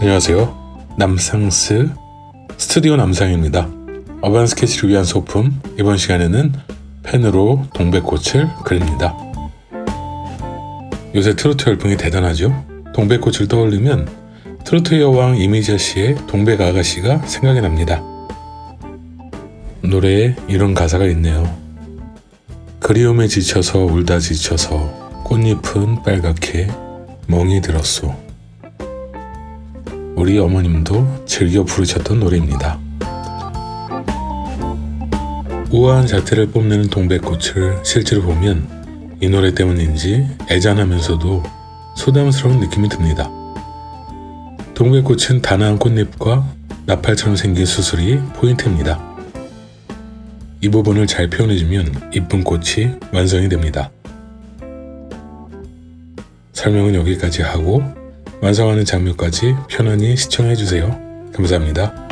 안녕하세요. 남상스 스튜디오 남상입니다. 어반 스케치를 위한 소품 이번 시간에는 펜으로 동백꽃을 그립니다. 요새 트로트 열풍이 대단하죠? 동백꽃을 떠올리면 트로트 여왕 이미자 씨의 동백 아가씨가 생각이 납니다. 노래에 이런 가사가 있네요. 그리움에 지쳐서 울다 지쳐서 꽃잎은 빨갛게 멍이 들었소. 우리 어머님도 즐겨 부르셨던 노래입니다. 우아한 자태를 뽐내는 동백꽃을 실제로 보면 이 노래 때문인지 애잔하면서도 소담스러운 느낌이 듭니다. 동백꽃은 단아한 꽃잎과 나팔처럼 생긴 수술이 포인트입니다. 이 부분을 잘 표현해주면 이쁜 꽃이 완성이 됩니다. 설명은 여기까지 하고 완성하는 장면까지 편안히 시청해주세요. 감사합니다.